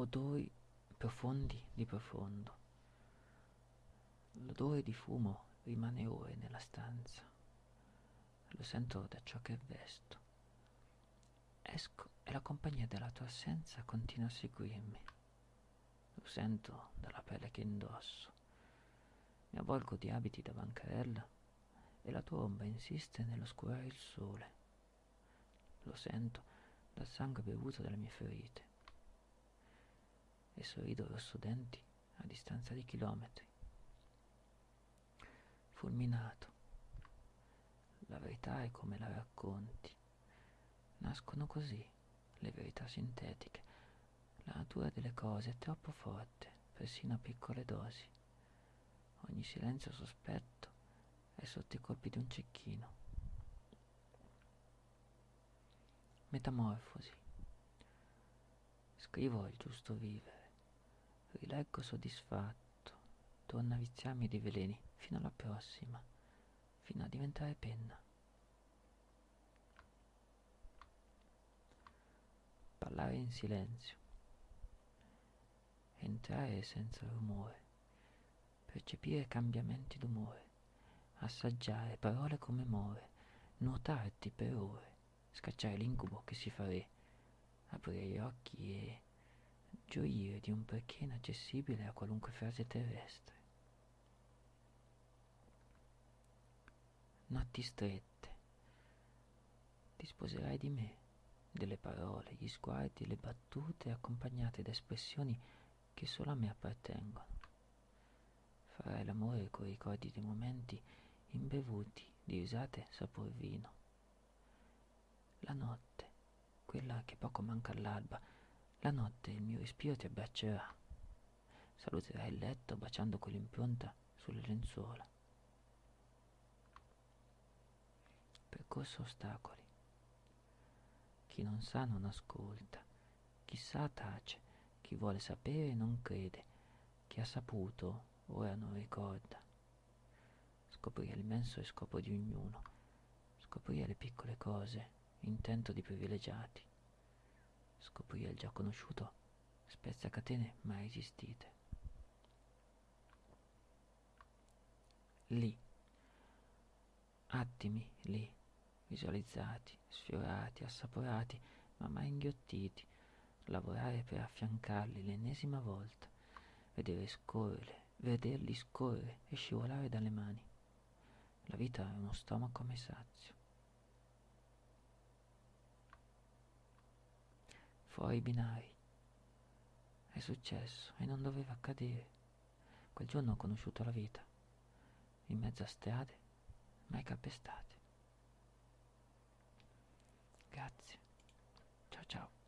odori profondi di profondo. L'odore di fumo rimane ore nella stanza. Lo sento da ciò che vesto. Esco e la compagnia della tua assenza continua a seguirmi. Lo sento dalla pelle che indosso. Mi avvolgo di abiti da bancarella e la tua ombra insiste nell'oscurare il sole. Lo sento dal sangue bevuto dalle mie ferite e sorrido rossodenti a distanza di chilometri. Fulminato. La verità è come la racconti. Nascono così le verità sintetiche. La natura delle cose è troppo forte, persino a piccole dosi. Ogni silenzio sospetto è sotto i colpi di un cecchino. Metamorfosi. Scrivo il giusto vivere. Rileggo soddisfatto. Torna a viziarmi dei veleni fino alla prossima, fino a diventare penna. Parlare in silenzio. Entrare senza rumore. Percepire cambiamenti d'umore. Assaggiare parole come more. Nuotarti per ore. Scacciare l'incubo che si fa re. Aprire gli occhi e gioire di un perché inaccessibile a qualunque frase terrestre. Notti strette. Ti sposerai di me, delle parole, gli sguardi, le battute accompagnate da espressioni che solo a me appartengono. Farai l'amore con i ricordi dei momenti imbevuti di risate sapor vino. La notte, quella che poco manca all'alba, la notte il mio respiro ti abbraccerà. Saluterai il letto baciando quell'impronta sulle lenzuola. Percorso ostacoli. Chi non sa non ascolta, chi sa tace, chi vuole sapere non crede, chi ha saputo ora non ricorda. Scoprire l'immenso scopo di ognuno, scoprire le piccole cose, intento di privilegiati scoprire il già conosciuto spezza catene mai esistite. Lì, attimi lì, visualizzati, sfiorati, assaporati, ma mai inghiottiti, lavorare per affiancarli l'ennesima volta, vedere scorrere, vederli scorrere e scivolare dalle mani. La vita è uno stomaco a sazio. Fuori binari. È successo e non doveva accadere. Quel giorno ho conosciuto la vita, in mezzo a strade mai calpestate. Grazie. Ciao ciao.